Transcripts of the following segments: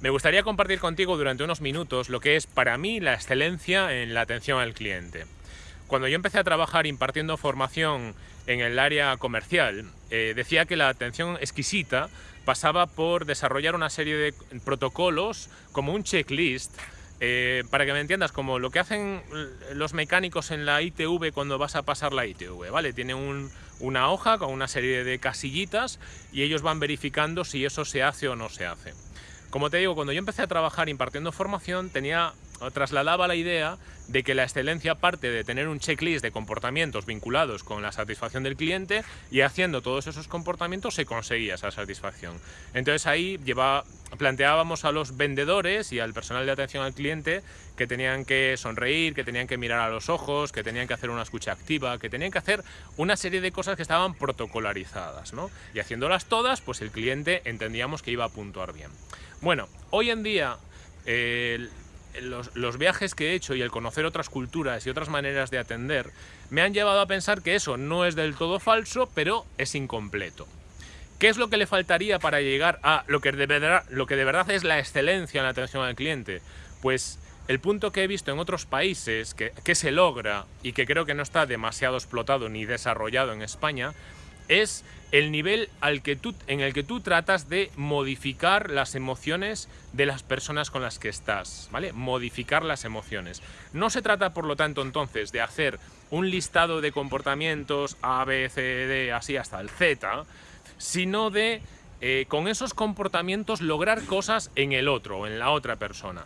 Me gustaría compartir contigo durante unos minutos lo que es para mí la excelencia en la atención al cliente. Cuando yo empecé a trabajar impartiendo formación en el área comercial, eh, decía que la atención exquisita pasaba por desarrollar una serie de protocolos como un checklist eh, para que me entiendas, como lo que hacen los mecánicos en la ITV cuando vas a pasar la ITV, ¿vale? Tiene una hoja con una serie de casillitas y ellos van verificando si eso se hace o no se hace. Como te digo, cuando yo empecé a trabajar impartiendo formación, tenía trasladaba la idea de que la excelencia parte de tener un checklist de comportamientos vinculados con la satisfacción del cliente y haciendo todos esos comportamientos se conseguía esa satisfacción. Entonces ahí planteábamos a los vendedores y al personal de atención al cliente que tenían que sonreír, que tenían que mirar a los ojos, que tenían que hacer una escucha activa, que tenían que hacer una serie de cosas que estaban protocolarizadas. ¿no? Y haciéndolas todas, pues el cliente entendíamos que iba a puntuar bien. Bueno, hoy en día los, viajes que he hecho y el conocer otras culturas y otras maneras de atender me han llevado a pensar que eso no es del todo falso, pero es incompleto. ¿Qué es lo que le faltaría para llegar a lo que de verdad, lo que de verdad es la excelencia en la atención al cliente? Pues el punto que he visto en otros países que, que se logra y que creo que no está demasiado explotado ni desarrollado en España es el nivel al que tú, en el que tú tratas de modificar las emociones de las personas con las que estás, ¿vale? Modificar las emociones. No se trata, por lo tanto, entonces, de hacer un listado de comportamientos A, B, C, D, así hasta el Z, sino de, eh, con esos comportamientos, lograr cosas en el otro, o en la otra persona.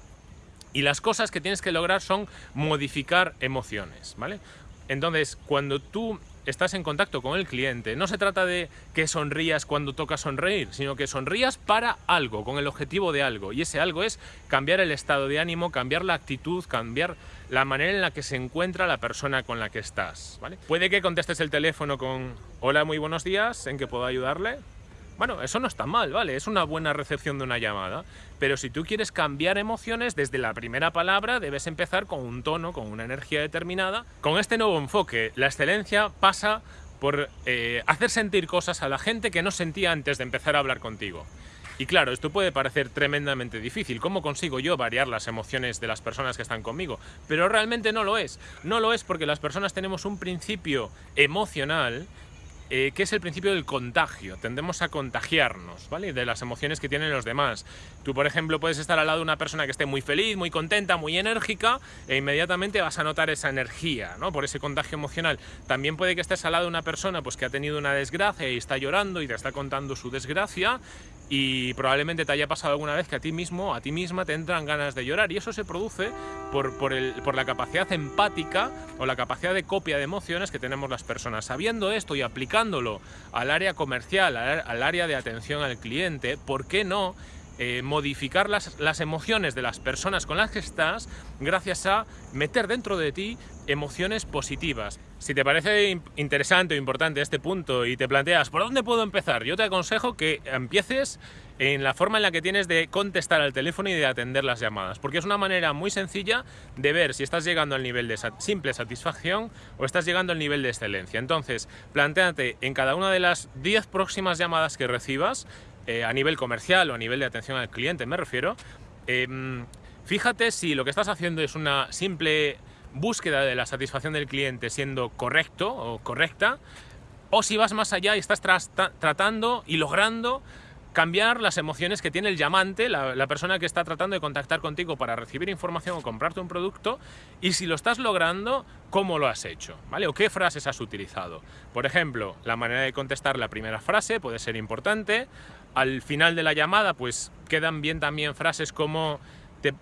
Y las cosas que tienes que lograr son modificar emociones, ¿vale? Entonces, cuando tú estás en contacto con el cliente, no se trata de que sonrías cuando toca sonreír, sino que sonrías para algo, con el objetivo de algo. Y ese algo es cambiar el estado de ánimo, cambiar la actitud, cambiar la manera en la que se encuentra la persona con la que estás. ¿vale? Puede que contestes el teléfono con hola, muy buenos días, ¿en qué puedo ayudarle? Bueno, eso no está mal, ¿vale? Es una buena recepción de una llamada. Pero si tú quieres cambiar emociones, desde la primera palabra debes empezar con un tono, con una energía determinada. Con este nuevo enfoque, la excelencia pasa por eh, hacer sentir cosas a la gente que no sentía antes de empezar a hablar contigo. Y claro, esto puede parecer tremendamente difícil. ¿Cómo consigo yo variar las emociones de las personas que están conmigo? Pero realmente no lo es. No lo es porque las personas tenemos un principio emocional eh, que es el principio del contagio. Tendemos a contagiarnos, ¿vale? De las emociones que tienen los demás. Tú, por ejemplo, puedes estar al lado de una persona que esté muy feliz, muy contenta, muy enérgica, e inmediatamente vas a notar esa energía, ¿no? Por ese contagio emocional. También puede que estés al lado de una persona pues, que ha tenido una desgracia y está llorando y te está contando su desgracia, y probablemente te haya pasado alguna vez que a ti mismo, a ti misma te entran ganas de llorar y eso se produce por, por, el, por, la capacidad empática o la capacidad de copia de emociones que tenemos las personas. Sabiendo esto y al área comercial, al, área de atención al cliente, ¿por qué no eh, modificar las, las, emociones de las personas con las que estás gracias a meter dentro de ti emociones positivas. Si te parece interesante o importante este punto y te planteas ¿por dónde puedo empezar? Yo te aconsejo que empieces en la forma en la que tienes de contestar al teléfono y de atender las llamadas, porque es una manera muy sencilla de ver si estás llegando al nivel de simple satisfacción o estás llegando al nivel de excelencia. Entonces, planteate en cada una de las 10 próximas llamadas que recibas, eh, a nivel comercial o a nivel de atención al cliente me refiero, em, fíjate si lo que estás haciendo es una simple búsqueda de la satisfacción del cliente siendo correcto o correcta, o si vas más allá y estás tratando y logrando cambiar las emociones que tiene el llamante, la, persona que está tratando de contactar contigo para recibir información o comprarte un producto, y si lo estás logrando, cómo lo has hecho, ¿vale? O qué frases has utilizado. Por ejemplo, la manera de contestar la primera frase puede ser importante. Al final de la llamada, pues quedan bien también frases como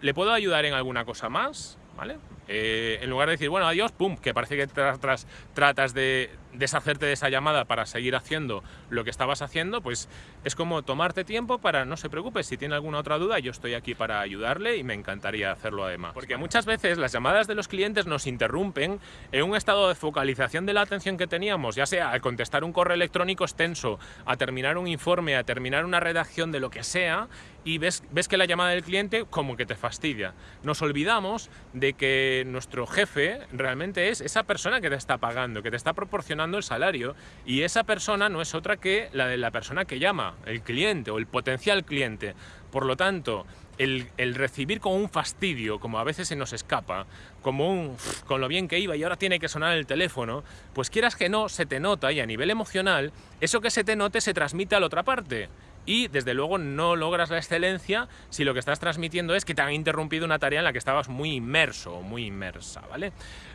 ¿le puedo ayudar en alguna cosa más? ¿Vale? Eh, en lugar de decir, bueno, adiós, pum, que parece que tratas de deshacerte de esa llamada para seguir haciendo lo que estabas haciendo, pues es como tomarte tiempo para, no se preocupe, si tiene alguna otra duda, yo estoy aquí para ayudarle y me encantaría hacerlo además. Porque muchas veces las llamadas de los clientes nos interrumpen en un estado de focalización de la atención que teníamos, ya sea al contestar un correo electrónico extenso, a terminar un informe, a terminar una redacción de lo que sea, y ves, ves que la llamada del cliente como que te fastidia. Nos olvidamos de que nuestro jefe realmente es esa persona que te está pagando, que te está proporcionando el salario y esa persona no es otra que la de la persona que llama, el cliente o el potencial cliente. Por lo tanto, el, recibir con un fastidio, como a veces se nos escapa, como un con lo bien que iba y ahora tiene que sonar el teléfono, pues quieras que no, se te nota y a nivel emocional, eso que se te note se transmite a la otra parte y desde luego no logras la excelencia si lo que estás transmitiendo es que te han interrumpido una tarea en la que estabas muy inmerso o muy inmersa, ¿vale?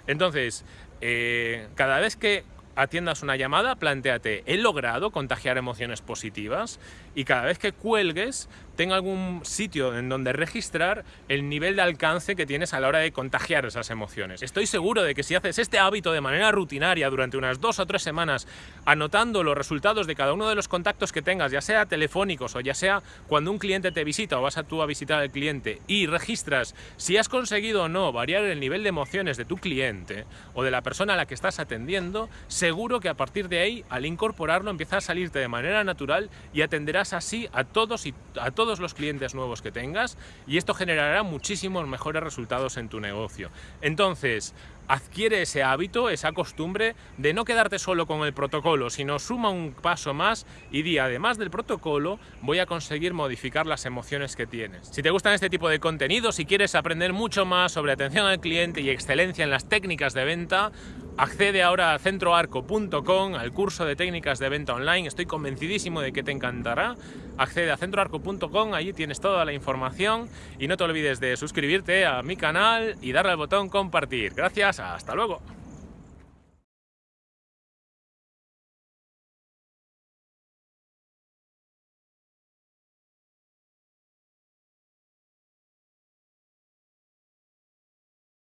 Entonces, eh, cada vez que atiendas una llamada, planteate, ¿he logrado contagiar emociones positivas? Y cada vez que cuelgues, tenga algún sitio en donde registrar el nivel de alcance que tienes a la hora de contagiar esas emociones. Estoy seguro de que si haces este hábito de manera rutinaria durante unas dos o tres semanas, anotando los resultados de cada uno de los contactos que tengas, ya sea telefónicos o ya sea cuando un cliente te visita o vas a tú a visitar al cliente y registras si has conseguido o no variar el nivel de emociones de tu cliente o de la persona a la que estás atendiendo, seguro que a partir de ahí, al incorporarlo, empieza a salirte de manera natural y atenderás así a todos y a todos los clientes nuevos que tengas y esto generará muchísimos mejores resultados en tu negocio. Entonces, adquiere ese hábito, esa costumbre de no quedarte solo con el protocolo, sino suma un paso más y di, además del protocolo, voy a conseguir modificar las emociones que tienes. Si te gustan este tipo de contenido, si quieres aprender mucho más sobre atención al cliente y excelencia en las técnicas de venta, accede ahora a centroarco.com, al curso de técnicas de venta online, estoy convencidísimo de que te encantará. Accede a centroarco.com, allí tienes toda la información y no te olvides de suscribirte a mi canal y darle al botón compartir. Gracias hasta luego.